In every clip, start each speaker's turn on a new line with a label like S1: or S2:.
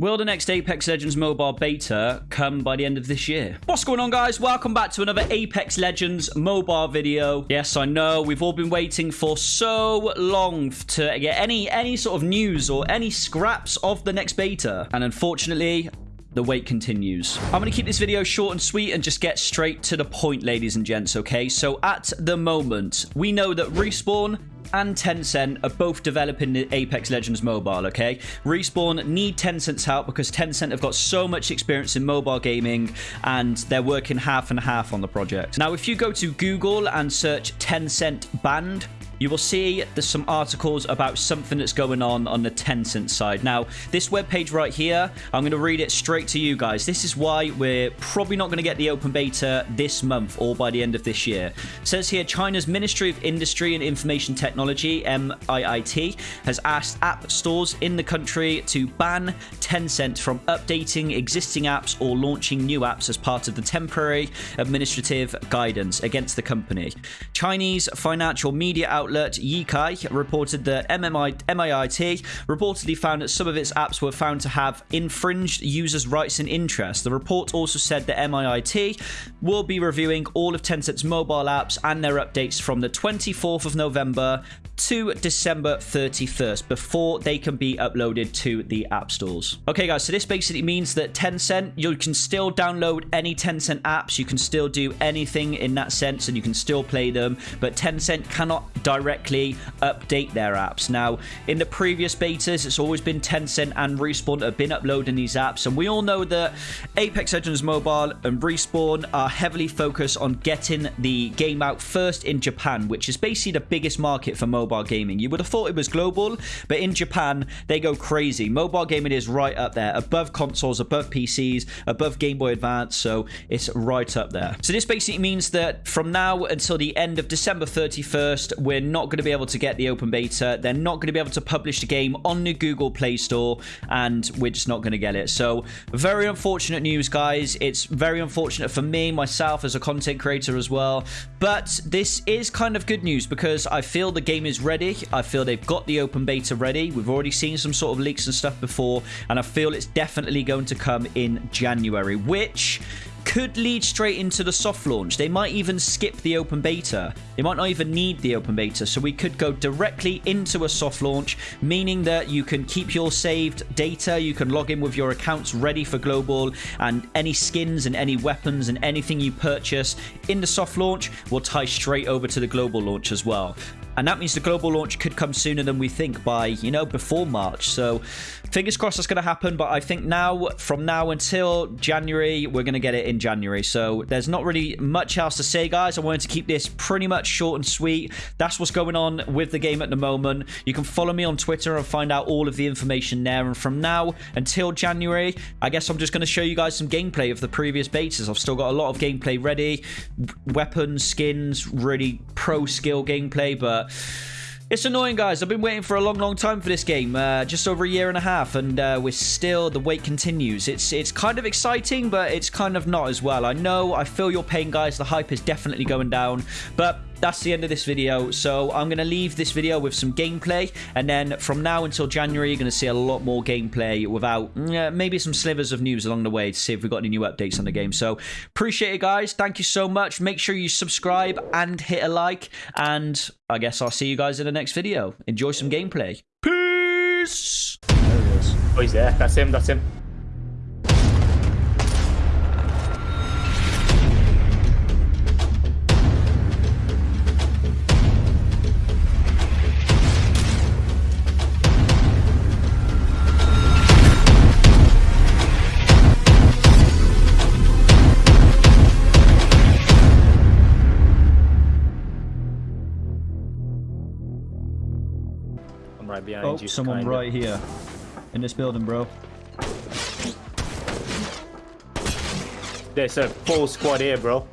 S1: Will the next Apex Legends mobile beta come by the end of this year? What's going on, guys? Welcome back to another Apex Legends mobile video. Yes, I know we've all been waiting for so long to get any any sort of news or any scraps of the next beta, and unfortunately, the wait continues. I'm going to keep this video short and sweet and just get straight to the point, ladies and gents, okay? So at the moment, we know that Respawn and Tencent are both developing the Apex Legends mobile, okay? Respawn need Tencent's help because Tencent have got so much experience in mobile gaming and they're working half and half on the project. Now, if you go to Google and search Tencent banned, you will see there's some articles about something that's going on on the Tencent side. Now, this webpage right here, I'm going to read it straight to you guys. This is why we're probably not going to get the open beta this month or by the end of this year. It says here, China's Ministry of Industry and Information Technology, MIIT, has asked app stores in the country to ban Tencent from updating existing apps or launching new apps as part of the temporary administrative guidance against the company. Chinese financial media outlet outlet Yicai reported that MMI, MIIT reportedly found that some of its apps were found to have infringed users' rights and interests. The report also said that MIIT will be reviewing all of Tencent's mobile apps and their updates from the 24th of November to December 31st before they can be uploaded to the app stores. Okay, guys, so this basically means that Tencent, you can still download any Tencent apps, you can still do anything in that sense, and you can still play them, but Tencent cannot directly update their apps. Now, in the previous betas, it's always been Tencent and Respawn have been uploading these apps, and we all know that Apex Legends Mobile and Respawn are heavily focused on getting the game out first in Japan, which is basically the biggest market for mobile mobile gaming. You would have thought it was global, but in Japan, they go crazy. Mobile gaming is right up there, above consoles, above PCs, above Game Boy Advance, so it's right up there. So this basically means that from now until the end of December 31st, we're not going to be able to get the open beta. They're not going to be able to publish the game on the Google Play Store, and we're just not going to get it. So very unfortunate news, guys. It's very unfortunate for me, myself, as a content creator as well. But this is kind of good news because I feel the game is ready. I feel they've got the open beta ready. We've already seen some sort of leaks and stuff before, and I feel it's definitely going to come in January, which could lead straight into the soft launch. They might even skip the open beta. They might not even need the open beta. So we could go directly into a soft launch, meaning that you can keep your saved data. You can log in with your accounts ready for global and any skins and any weapons and anything you purchase in the soft launch will tie straight over to the global launch as well. And that means the global launch could come sooner than we think by, you know, before March. So fingers crossed that's going to happen. But I think now, from now until January, we're going to get it in January. So there's not really much else to say, guys. I wanted to keep this pretty much short and sweet. That's what's going on with the game at the moment. You can follow me on Twitter and find out all of the information there. And from now until January, I guess I'm just going to show you guys some gameplay of the previous betas. I've still got a lot of gameplay ready. Weapons, skins, really pro skill gameplay. But it's annoying, guys. I've been waiting for a long, long time for this game. Uh, just over a year and a half, and uh, we're still... The wait continues. It's it's kind of exciting, but it's kind of not as well. I know, I feel your pain, guys. The hype is definitely going down, but that's the end of this video. So I'm going to leave this video with some gameplay. And then from now until January, you're going to see a lot more gameplay without uh, maybe some slivers of news along the way to see if we've got any new updates on the game. So appreciate it, guys. Thank you so much. Make sure you subscribe and hit a like. And I guess I'll see you guys in the next video. Enjoy some gameplay. Peace!
S2: There he is. Oh, he's there. That's him. That's him. Right behind
S1: oh,
S2: you.
S1: someone
S2: kinda.
S1: right here. In this building, bro.
S2: There's a full squad here, bro.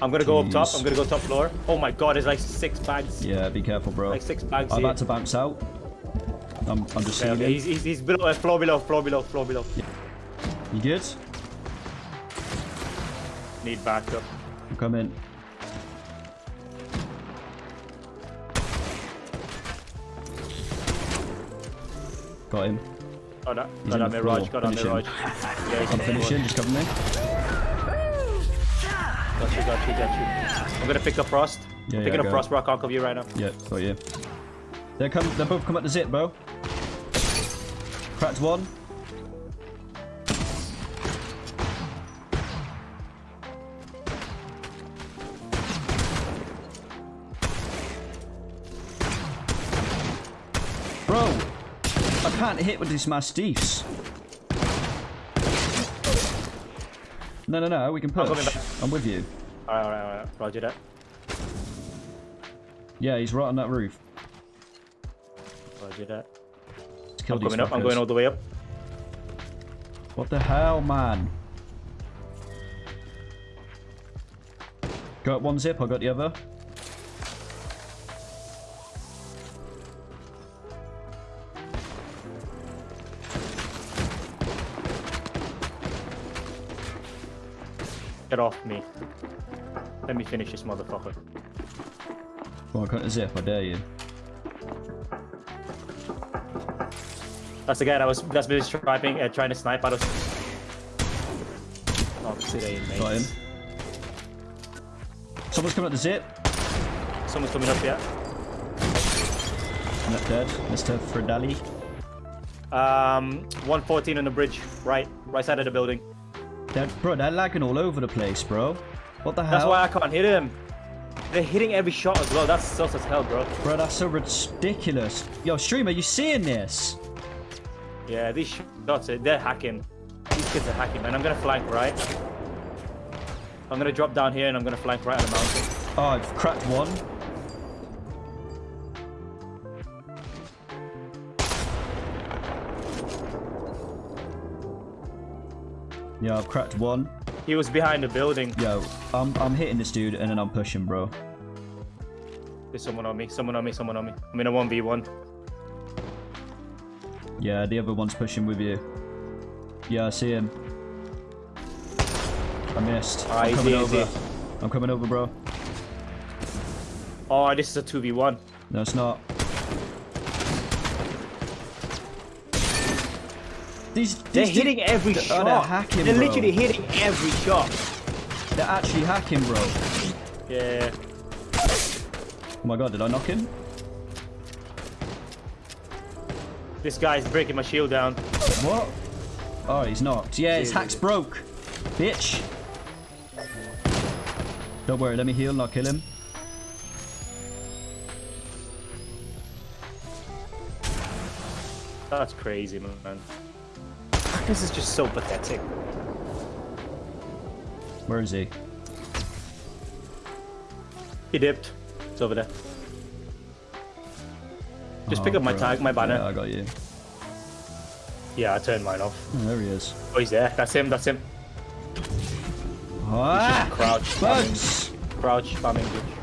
S2: I'm gonna go up top. I'm gonna go top floor. Oh my god, there's like six bags.
S1: Yeah, be careful, bro.
S2: Like six bags
S1: I'm
S2: here.
S1: about to bounce out. I'm, I'm just
S2: Okay, okay. He's, he's, he's below, uh, floor below, floor below, floor below.
S1: You good?
S2: Need backup.
S1: I'm coming. Got him.
S2: Got that.
S1: He's
S2: Got
S1: on
S2: Mirage. Got
S1: him.
S2: Mirage. Yeah, he's
S1: I'm finishing. Just cover me.
S2: Got you, got you, got you. I'm gonna pick up Frost.
S1: Yeah,
S2: I'm
S1: yeah,
S2: picking up
S1: go.
S2: Frost, bro. I can't cover you right now.
S1: Yeah, got you. They come. They both come at the zip, bro. Cracked one. Can't hit with these mastiffs. No, no, no, we can push.
S2: back.
S1: I'm with you.
S2: Alright, alright, alright. Roger that.
S1: Yeah, he's right on that roof.
S2: Roger that. I'm coming up. I'm going all the way up.
S1: What the hell, man? Got one zip, I got the other.
S2: Get off me. Let me finish this motherfucker.
S1: On, cut the zip, I dare you.
S2: That's the guy that was that's been striping, uh, trying to snipe out of. Oh, there, mate.
S1: Got him. Someone's coming up the zip.
S2: Someone's coming up yeah.
S1: Not dead. Mr. Fredali.
S2: Um, 114 on the bridge, right, right side of the building.
S1: They're, bro, they're lagging all over the place, bro. What the hell?
S2: That's why I can't hit him. They're hitting every shot as well. That's sus as hell, bro.
S1: Bro, that's so ridiculous. Yo, streamer, you seeing this?
S2: Yeah, these shots, they're hacking. These kids are hacking, man. I'm gonna flank right. I'm gonna drop down here and I'm gonna flank right on the mountain.
S1: Oh, I've cracked one. Yeah, I've cracked one.
S2: He was behind the building.
S1: Yo, I'm I'm hitting this dude and then I'm pushing, bro.
S2: There's someone on me, someone on me, someone on me. I'm in a 1v1.
S1: Yeah, the other one's pushing with you. Yeah, I see him. I missed.
S2: Ah,
S1: I'm coming
S2: easy.
S1: over. I'm coming over, bro.
S2: Oh, this is a 2v1.
S1: No, it's not. These, these
S2: They're
S1: du-
S2: hitting every
S1: they're-
S2: shot.
S1: oh, they're hacking,
S2: They're
S1: bro.
S2: literally hitting every shot.
S1: They're actually hacking, bro.
S2: Yeah.
S1: Oh my god, did I knock him?
S2: This guy's breaking my shield down.
S1: What? Oh, he's knocked. Yeah, his hack's broke. Bitch. Don't worry, let me heal and I'll kill him.
S2: That's crazy, man. This is just so pathetic.
S1: Where is he?
S2: He dipped. It's over there. Just
S1: Oh,
S2: pick up my tag, my banner.
S1: Yeah, I got you.
S2: Yeah, I turned mine off.
S1: Oh, there he is.
S2: Oh, he's there. That's him. That's him.
S1: Ah!
S2: Crouch.
S1: Bugs!
S2: Crouch spamming, bitch.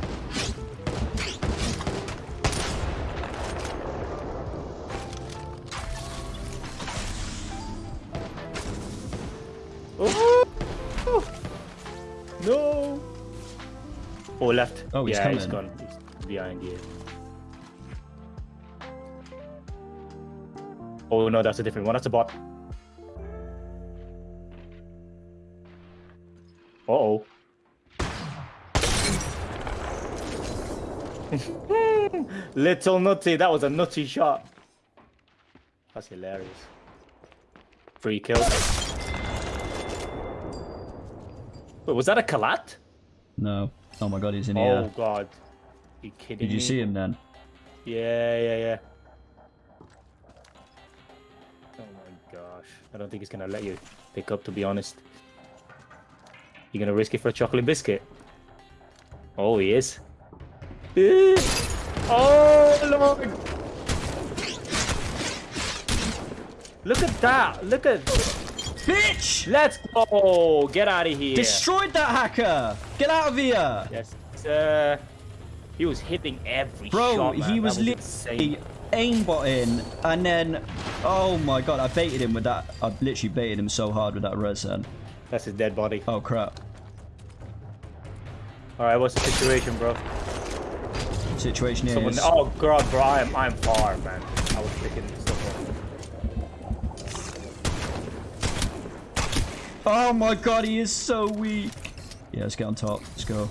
S2: Oh! No! Oh, left.
S1: Oh, he's
S2: yeah, he's
S1: coming.
S2: gone. He's behind you. Oh no, that's a different one. That's a bot. Uh oh. Little nutty, that was a nutty shot. That's hilarious. Free kill. Wait, was that a collat?
S1: No. Oh my god, he's in
S2: Oh
S1: here.
S2: Oh god. Are You kidding
S1: Did you see him then?
S2: Yeah, yeah, yeah. Oh my gosh. I don't think he's gonna let you pick up to be honest. You gonna risk it for a chocolate biscuit? Oh he is. Eh. Oh lord! Look at that! Look at
S1: Bitch!
S2: Let's go! Get out of here!
S1: Destroyed that hacker! Get out of here!
S2: Yes. Uh, he was hitting every
S1: Bro,
S2: shot,
S1: he was
S2: insane.
S1: literally aimbotting and then... Oh my god, I baited him with that. I literally baited him so hard with that res then.
S2: That's his dead body.
S1: Oh crap.
S2: Alright, what's the situation, bro?
S1: Situation
S2: Someone,
S1: is...
S2: oh god, bro, I'm I'm far, man. I was picking stuff
S1: Oh my god, he is so weak. Yeah, let's get on top. Let's go.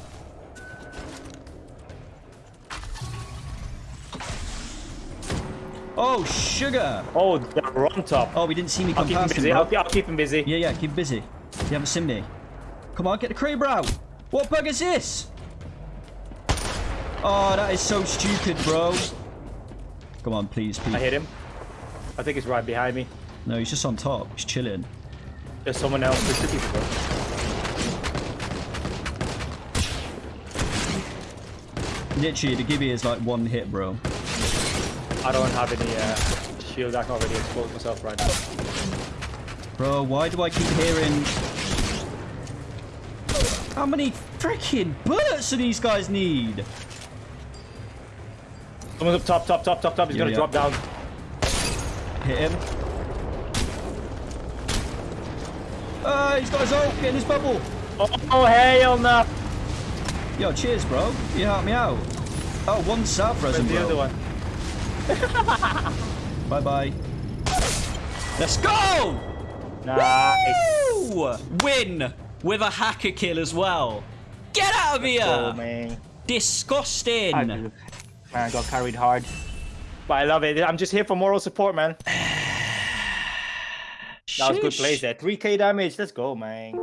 S1: Oh, sugar.
S2: Oh, they're on top.
S1: Oh, we didn't see me
S2: I'll
S1: come
S2: keep
S1: past him,
S2: busy.
S1: bro.
S2: I'll, I'll keep him busy.
S1: Yeah, yeah, keep busy. You haven't seen me. Come on, get the Kraber out. What bug is this? Oh, that is so stupid, bro. Come on, please, please.
S2: I hit him. I think he's right behind me.
S1: No, he's just on top. He's chilling.
S2: There's someone else. There's two people. bro.
S1: Literally, the Gibby is like one hit, bro.
S2: I don't have any uh, shield. I can't really expose myself right now.
S1: Bro, why do I keep hearing... How many freaking bullets do these guys need?
S2: Someone's up top, top, top, top, top. He's
S1: Yeah,
S2: gonna
S1: yeah.
S2: drop down.
S1: Hit him. Ah, he's got his ult. Get in his bubble.
S2: Oh, oh hell no!
S1: Yo, cheers, bro. You helped me out. Oh, one
S2: Where's
S1: resin,
S2: the other
S1: bro.
S2: one?
S1: Bye-bye.
S3: Let's go!
S2: Nice.
S3: Woo! Win with a hacker kill as well. Get out of here!
S2: Man.
S3: Disgusting.
S2: I. Man, I got carried hard. But I love it. I'm just here for moral support, man. That was good plays there. 3k damage. Let's go, man.